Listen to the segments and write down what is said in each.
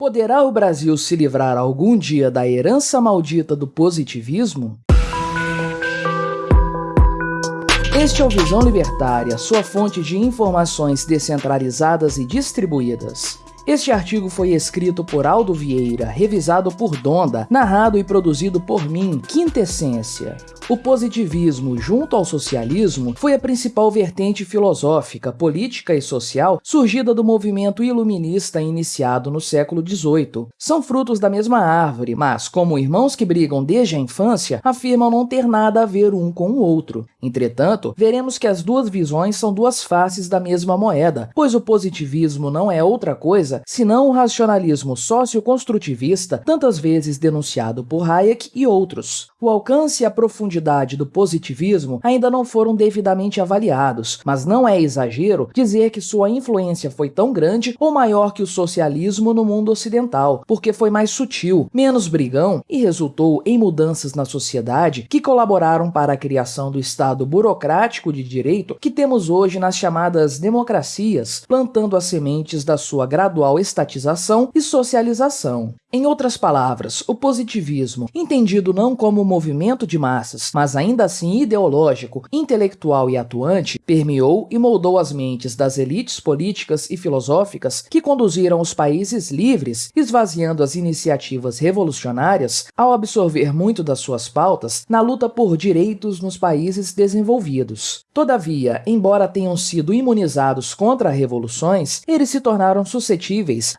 Poderá o Brasil se livrar algum dia da herança maldita do positivismo? Este é o Visão Libertária, sua fonte de informações descentralizadas e distribuídas. Este artigo foi escrito por Aldo Vieira, revisado por Donda, narrado e produzido por mim, Quintessência. O positivismo, junto ao socialismo, foi a principal vertente filosófica, política e social surgida do movimento iluminista iniciado no século XVIII. São frutos da mesma árvore, mas, como irmãos que brigam desde a infância, afirmam não ter nada a ver um com o outro. Entretanto, veremos que as duas visões são duas faces da mesma moeda, pois o positivismo não é outra coisa senão o racionalismo socioconstrutivista, tantas vezes denunciado por Hayek e outros. O alcance e a profundidade do positivismo ainda não foram devidamente avaliados, mas não é exagero dizer que sua influência foi tão grande ou maior que o socialismo no mundo ocidental, porque foi mais sutil, menos brigão e resultou em mudanças na sociedade que colaboraram para a criação do Estado burocrático de direito que temos hoje nas chamadas democracias, plantando as sementes da sua gradual estatização e socialização. Em outras palavras, o positivismo, entendido não como movimento de massas, mas ainda assim ideológico, intelectual e atuante, permeou e moldou as mentes das elites políticas e filosóficas que conduziram os países livres, esvaziando as iniciativas revolucionárias ao absorver muito das suas pautas na luta por direitos nos países desenvolvidos. Todavia, embora tenham sido imunizados contra revoluções, eles se tornaram suscetíveis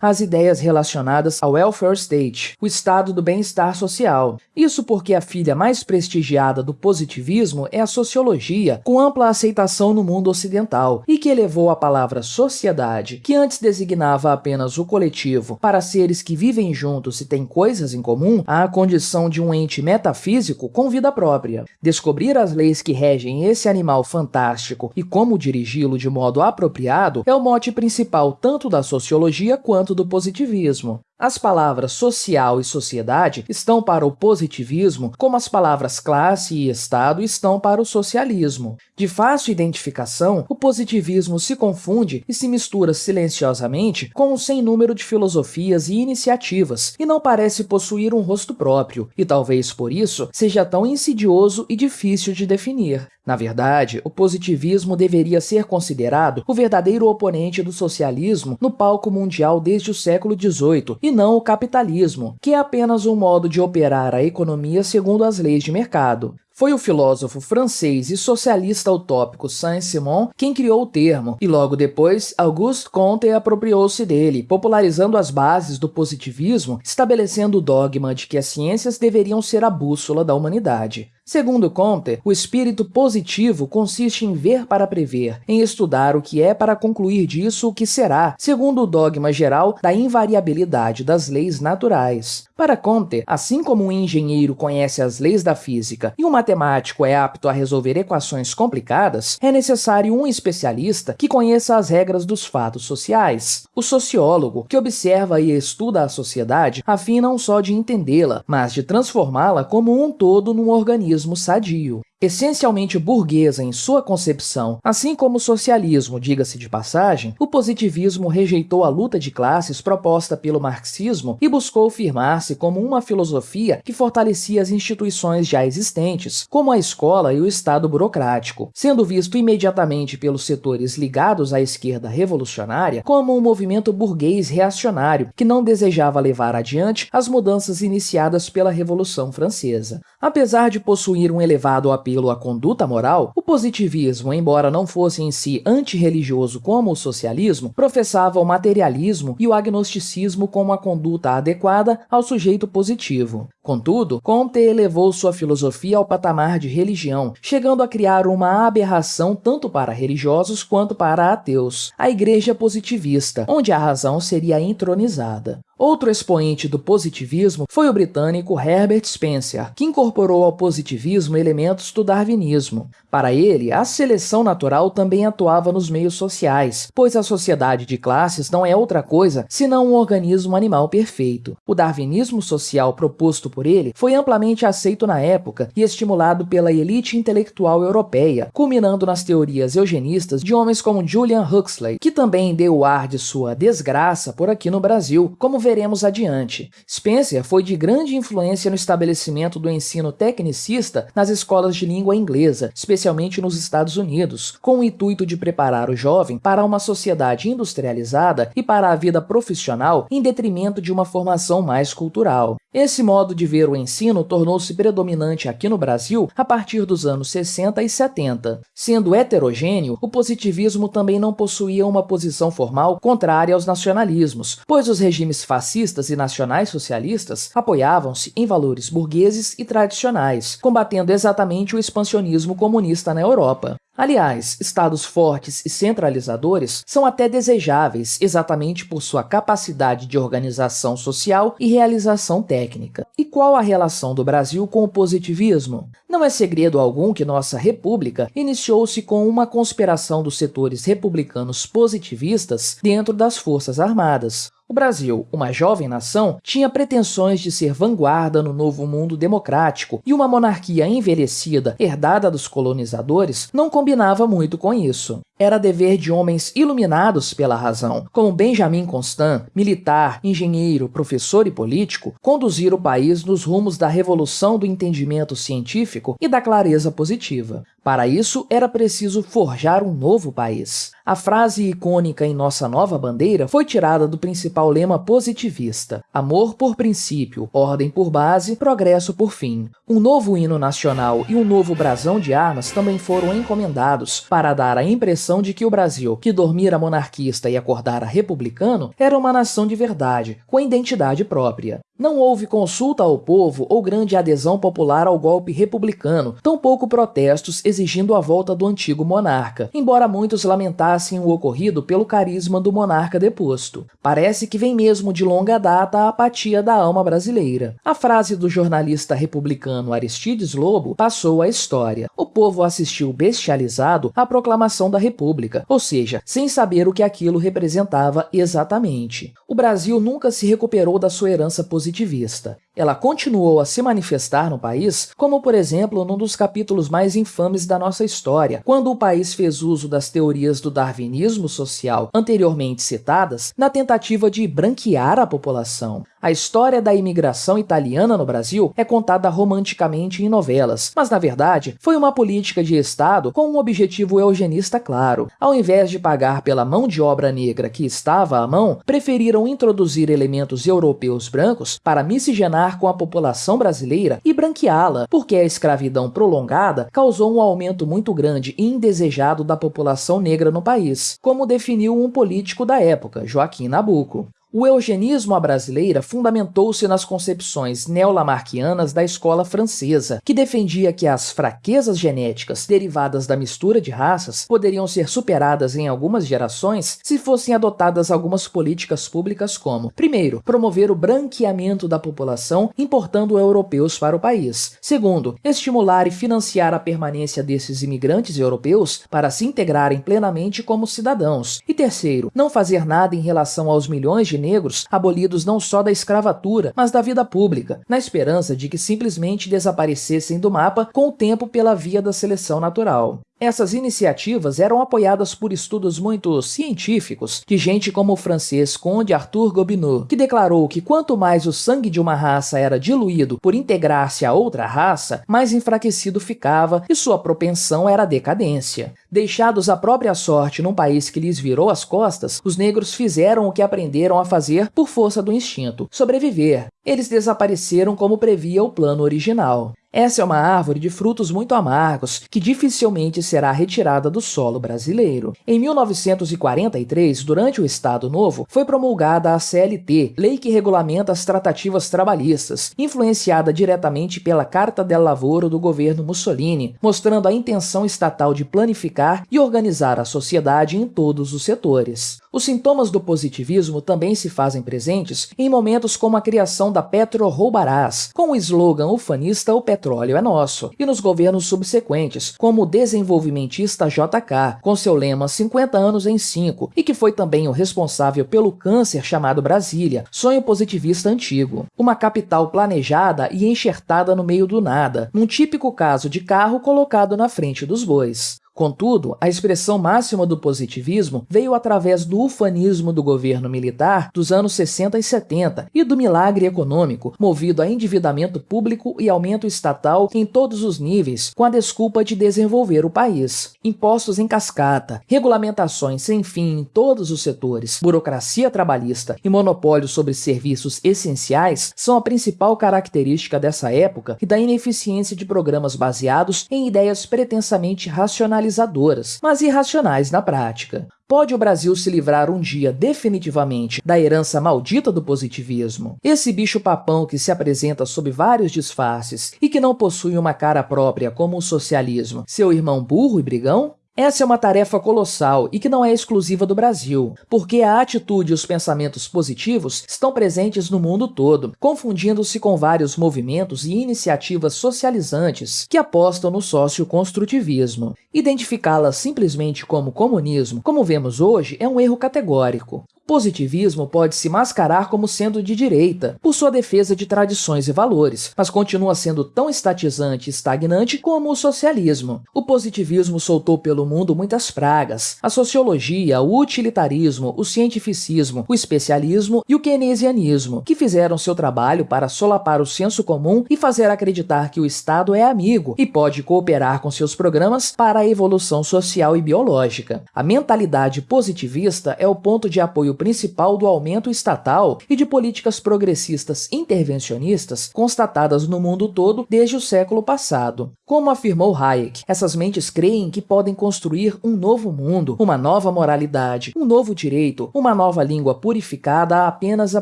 às ideias relacionadas ao welfare state, o estado do bem-estar social. Isso porque a filha mais prestigiada do positivismo é a sociologia, com ampla aceitação no mundo ocidental, e que elevou a palavra sociedade, que antes designava apenas o coletivo para seres que vivem juntos e têm coisas em comum, à condição de um ente metafísico com vida própria. Descobrir as leis que regem esse animal fantástico e como dirigi-lo de modo apropriado é o mote principal tanto da sociologia quanto do positivismo. As palavras social e sociedade estão para o positivismo, como as palavras classe e Estado estão para o socialismo. De fácil identificação, o positivismo se confunde e se mistura silenciosamente com um sem número de filosofias e iniciativas, e não parece possuir um rosto próprio, e talvez por isso seja tão insidioso e difícil de definir. Na verdade, o positivismo deveria ser considerado o verdadeiro oponente do socialismo no palco mundial desde o século XVIII, e não o capitalismo, que é apenas um modo de operar a economia segundo as leis de mercado. Foi o filósofo francês e socialista utópico Saint-Simon quem criou o termo, e logo depois Auguste Comte apropriou-se dele, popularizando as bases do positivismo, estabelecendo o dogma de que as ciências deveriam ser a bússola da humanidade. Segundo Comte, o espírito positivo consiste em ver para prever, em estudar o que é para concluir disso o que será, segundo o dogma geral da invariabilidade das leis naturais. Para Comte, assim como um engenheiro conhece as leis da física e um matemático é apto a resolver equações complicadas, é necessário um especialista que conheça as regras dos fatos sociais. O sociólogo, que observa e estuda a sociedade, a fim não só de entendê-la, mas de transformá-la como um todo num organismo capitalismo sadio. Essencialmente burguesa em sua concepção, assim como o socialismo, diga-se de passagem, o positivismo rejeitou a luta de classes proposta pelo marxismo e buscou firmar-se como uma filosofia que fortalecia as instituições já existentes, como a escola e o Estado burocrático, sendo visto imediatamente pelos setores ligados à esquerda revolucionária como um movimento burguês reacionário que não desejava levar adiante as mudanças iniciadas pela Revolução Francesa. Apesar de possuir um elevado apelo apelo à conduta moral, o positivismo, embora não fosse em si antirreligioso como o socialismo, professava o materialismo e o agnosticismo como a conduta adequada ao sujeito positivo. Contudo, Comte elevou sua filosofia ao patamar de religião, chegando a criar uma aberração tanto para religiosos quanto para ateus, a Igreja Positivista, onde a razão seria entronizada. Outro expoente do positivismo foi o britânico Herbert Spencer, que incorporou ao positivismo elementos do darwinismo. Para ele, a seleção natural também atuava nos meios sociais, pois a sociedade de classes não é outra coisa senão um organismo animal perfeito. O darwinismo social proposto por ele foi amplamente aceito na época e estimulado pela elite intelectual europeia, culminando nas teorias eugenistas de homens como Julian Huxley, que também deu o ar de sua desgraça por aqui no Brasil, como veremos adiante. Spencer foi de grande influência no estabelecimento do ensino tecnicista nas escolas de língua inglesa, especialmente nos Estados Unidos, com o intuito de preparar o jovem para uma sociedade industrializada e para a vida profissional em detrimento de uma formação mais cultural. Esse modo de ver o ensino tornou-se predominante aqui no Brasil a partir dos anos 60 e 70. Sendo heterogêneo, o positivismo também não possuía uma posição formal contrária aos nacionalismos, pois os regimes fascistas e nacionais socialistas apoiavam-se em valores burgueses e tradicionais, combatendo exatamente o expansionismo comunista na Europa. Aliás, estados fortes e centralizadores são até desejáveis exatamente por sua capacidade de organização social e realização técnica. E qual a relação do Brasil com o positivismo? Não é segredo algum que nossa república iniciou-se com uma conspiração dos setores republicanos positivistas dentro das Forças Armadas. O Brasil, uma jovem nação, tinha pretensões de ser vanguarda no novo mundo democrático e uma monarquia envelhecida, herdada dos colonizadores, não combinava muito com isso. Era dever de homens iluminados pela razão, como Benjamin Constant, militar, engenheiro, professor e político, conduzir o país nos rumos da revolução do entendimento científico e da clareza positiva. Para isso, era preciso forjar um novo país. A frase icônica em nossa nova bandeira foi tirada do principal lema positivista: amor por princípio, ordem por base, progresso por fim. Um novo hino nacional e um novo brasão de armas também foram encomendados para dar a impressão de que o Brasil, que dormira monarquista e acordara republicano, era uma nação de verdade, com identidade própria. Não houve consulta ao povo ou grande adesão popular ao golpe republicano, tampouco protestos exigindo a volta do antigo monarca, embora muitos lamentassem o ocorrido pelo carisma do monarca deposto. Parece que vem mesmo de longa data a apatia da alma brasileira. A frase do jornalista republicano Aristides Lobo passou à história. O povo assistiu bestializado à proclamação da República, ou seja, sem saber o que aquilo representava exatamente. O Brasil nunca se recuperou da sua herança positivista. Ela continuou a se manifestar no país, como por exemplo num dos capítulos mais infames da nossa história, quando o país fez uso das teorias do darwinismo social anteriormente citadas na tentativa de branquear a população. A história da imigração italiana no Brasil é contada romanticamente em novelas, mas na verdade foi uma política de Estado com um objetivo eugenista claro. Ao invés de pagar pela mão de obra negra que estava à mão, preferiram introduzir elementos europeus brancos para miscigenar com a população brasileira e branqueá-la, porque a escravidão prolongada causou um aumento muito grande e indesejado da população negra no país, como definiu um político da época, Joaquim Nabuco. O eugenismo à brasileira fundamentou-se nas concepções neolamarquianas da escola francesa, que defendia que as fraquezas genéticas derivadas da mistura de raças poderiam ser superadas em algumas gerações se fossem adotadas algumas políticas públicas como, primeiro, promover o branqueamento da população importando europeus para o país, segundo, estimular e financiar a permanência desses imigrantes europeus para se integrarem plenamente como cidadãos, e terceiro, não fazer nada em relação aos milhões de negros abolidos não só da escravatura, mas da vida pública, na esperança de que simplesmente desaparecessem do mapa com o tempo pela via da seleção natural. Essas iniciativas eram apoiadas por estudos muito científicos de gente como o francês Conde Arthur Gobineau, que declarou que quanto mais o sangue de uma raça era diluído por integrar-se a outra raça, mais enfraquecido ficava e sua propensão era a decadência. Deixados à própria sorte num país que lhes virou as costas, os negros fizeram o que aprenderam a fazer por força do instinto, sobreviver. Eles desapareceram como previa o plano original. Essa é uma árvore de frutos muito amargos, que dificilmente será retirada do solo brasileiro. Em 1943, durante o Estado Novo, foi promulgada a CLT, lei que regulamenta as tratativas trabalhistas, influenciada diretamente pela Carta del Lavoro do governo Mussolini, mostrando a intenção estatal de planificar e organizar a sociedade em todos os setores. Os sintomas do positivismo também se fazem presentes em momentos como a criação da Petro Roubarás, com o slogan ufanista O Petro petróleo é nosso, e nos governos subsequentes, como o desenvolvimentista JK, com seu lema 50 anos em 5, e que foi também o responsável pelo câncer chamado Brasília, sonho positivista antigo. Uma capital planejada e enxertada no meio do nada, num típico caso de carro colocado na frente dos bois. Contudo, a expressão máxima do positivismo veio através do ufanismo do governo militar dos anos 60 e 70 e do milagre econômico, movido a endividamento público e aumento estatal em todos os níveis, com a desculpa de desenvolver o país. Impostos em cascata, regulamentações sem fim em todos os setores, burocracia trabalhista e monopólio sobre serviços essenciais são a principal característica dessa época e da ineficiência de programas baseados em ideias pretensamente racionais racionalizadoras, mas irracionais na prática. Pode o Brasil se livrar um dia definitivamente da herança maldita do positivismo? Esse bicho-papão que se apresenta sob vários disfarces e que não possui uma cara própria como o socialismo, seu irmão burro e brigão? Essa é uma tarefa colossal e que não é exclusiva do Brasil, porque a atitude e os pensamentos positivos estão presentes no mundo todo, confundindo-se com vários movimentos e iniciativas socializantes que apostam no socioconstrutivismo. Identificá-las simplesmente como comunismo, como vemos hoje, é um erro categórico positivismo pode se mascarar como sendo de direita, por sua defesa de tradições e valores, mas continua sendo tão estatizante e estagnante como o socialismo. O positivismo soltou pelo mundo muitas pragas. A sociologia, o utilitarismo, o cientificismo, o especialismo e o keynesianismo, que fizeram seu trabalho para solapar o senso comum e fazer acreditar que o Estado é amigo e pode cooperar com seus programas para a evolução social e biológica. A mentalidade positivista é o ponto de apoio principal do aumento estatal e de políticas progressistas intervencionistas constatadas no mundo todo desde o século passado. Como afirmou Hayek, essas mentes creem que podem construir um novo mundo, uma nova moralidade, um novo direito, uma nova língua purificada apenas a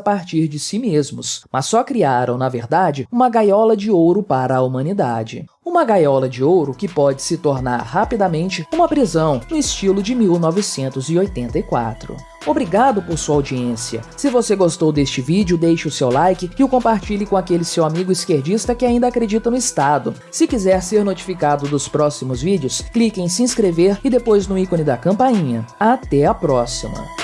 partir de si mesmos, mas só criaram, na verdade, uma gaiola de ouro para a humanidade. Uma gaiola de ouro que pode se tornar rapidamente uma prisão no estilo de 1984. Obrigado por sua audiência. Se você gostou deste vídeo, deixe o seu like e o compartilhe com aquele seu amigo esquerdista que ainda acredita no Estado. Se quiser ser notificado dos próximos vídeos, clique em se inscrever e depois no ícone da campainha. Até a próxima!